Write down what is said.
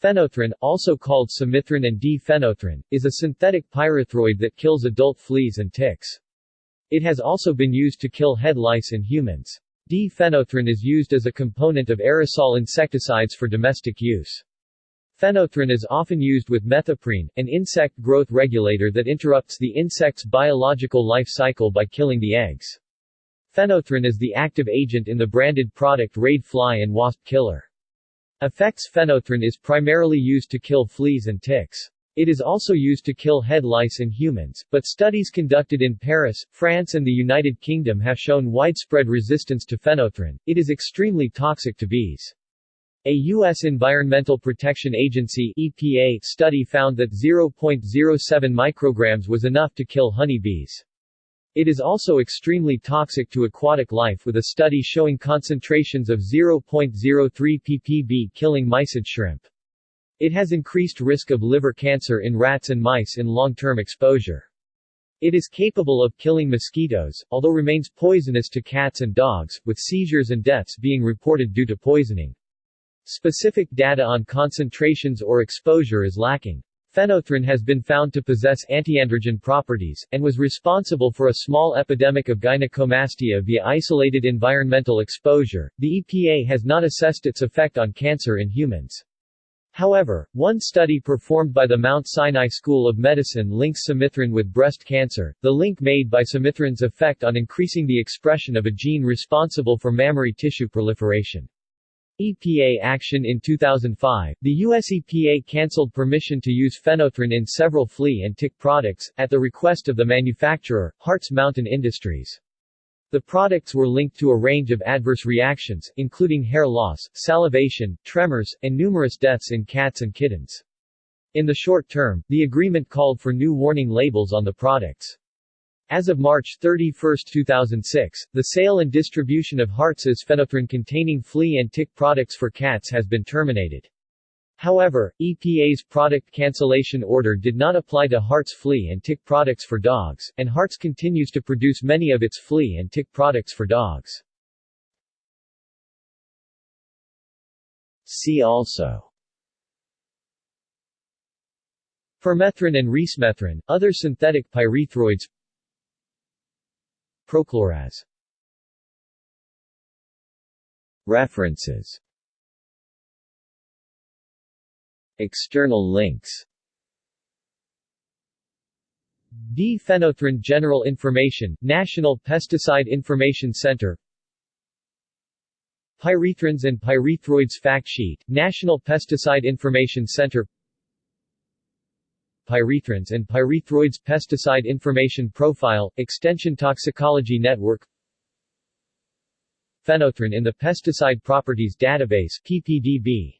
Phenothrin, also called sumithrin and D-phenothrin, is a synthetic pyrethroid that kills adult fleas and ticks. It has also been used to kill head lice in humans. D-phenothrin is used as a component of aerosol insecticides for domestic use. Phenothrin is often used with methoprene, an insect growth regulator that interrupts the insect's biological life cycle by killing the eggs. Phenothrin is the active agent in the branded product Raid Fly and Wasp Killer. Effects phenothrin is primarily used to kill fleas and ticks. It is also used to kill head lice in humans, but studies conducted in Paris, France and the United Kingdom have shown widespread resistance to phenothrin. It is extremely toxic to bees. A U.S. Environmental Protection Agency EPA study found that 0.07 micrograms was enough to kill honeybees. It is also extremely toxic to aquatic life with a study showing concentrations of 0.03 ppb killing mysid shrimp. It has increased risk of liver cancer in rats and mice in long-term exposure. It is capable of killing mosquitoes, although remains poisonous to cats and dogs, with seizures and deaths being reported due to poisoning. Specific data on concentrations or exposure is lacking. Phenothrin has been found to possess antiandrogen properties, and was responsible for a small epidemic of gynecomastia via isolated environmental exposure. The EPA has not assessed its effect on cancer in humans. However, one study performed by the Mount Sinai School of Medicine links sumithrin with breast cancer, the link made by sumithrin's effect on increasing the expression of a gene responsible for mammary tissue proliferation. EPA action In 2005, the US EPA cancelled permission to use phenothrin in several flea and tick products, at the request of the manufacturer, Hartz Mountain Industries. The products were linked to a range of adverse reactions, including hair loss, salivation, tremors, and numerous deaths in cats and kittens. In the short term, the agreement called for new warning labels on the products. As of March 31, 2006, the sale and distribution of Hartz's phenothrin-containing flea and tick products for cats has been terminated. However, EPA's product cancellation order did not apply to Hartz flea and tick products for dogs, and Hartz continues to produce many of its flea and tick products for dogs. See also Permethrin and resmethrin, other synthetic pyrethroids Prochloraz References. External links. D-phenothrin General Information, National Pesticide Information Center. Pyrethrins and Pyrethroids Fact Sheet, National Pesticide Information Center Pyrethrins and Pyrethroids Pesticide Information Profile, Extension Toxicology Network. Phenothrin in the Pesticide Properties Database PPDB